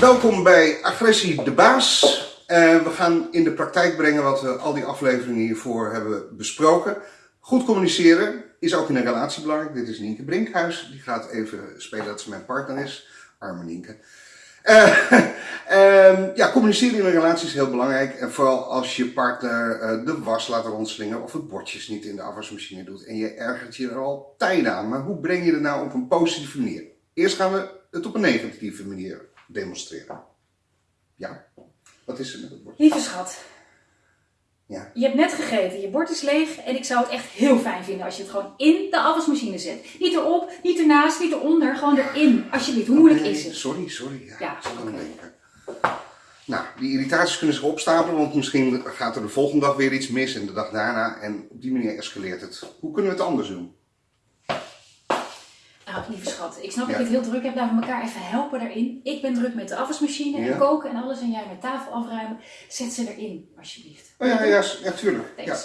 Welkom bij Agressie de Baas. Uh, we gaan in de praktijk brengen wat we al die afleveringen hiervoor hebben besproken. Goed communiceren is ook in een relatie belangrijk. Dit is Nienke Brinkhuis. Die gaat even spelen dat ze mijn partner is. Arme Nienke. Uh, uh, ja, communiceren in een relatie is heel belangrijk. En vooral als je partner uh, de was laat rondslingen of het bordjes niet in de afwasmachine doet. En je ergert je er al tijden aan. Maar hoe breng je het nou op een positieve manier? Eerst gaan we het op een negatieve manier demonstreren. Ja, wat is er met het bord? Lieve schat, Ja. je hebt net gegeten, je bord is leeg en ik zou het echt heel fijn vinden als je het gewoon in de afwasmachine zet. Niet erop, niet ernaast, niet eronder, gewoon erin. Alsjeblieft, hoe moeilijk Oké, is het? Sorry, sorry. Ja, Ja, oké. denken. Nou, die irritaties kunnen zich opstapelen, want misschien gaat er de volgende dag weer iets mis en de dag daarna. En op die manier escaleert het. Hoe kunnen we het anders doen? Lieve schat, ik snap Ja. dat je het heel druk hebt, laten we elkaar even helpen daarin. Ik ben druk met de afwasmachine en koken en alles en jij met tafel afruimen. Zet ze erin, alsjeblieft. Oh ja, ja, ja tuurlijk. Ja,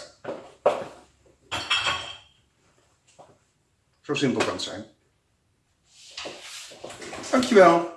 zo simpel kan het zijn. Dankjewel.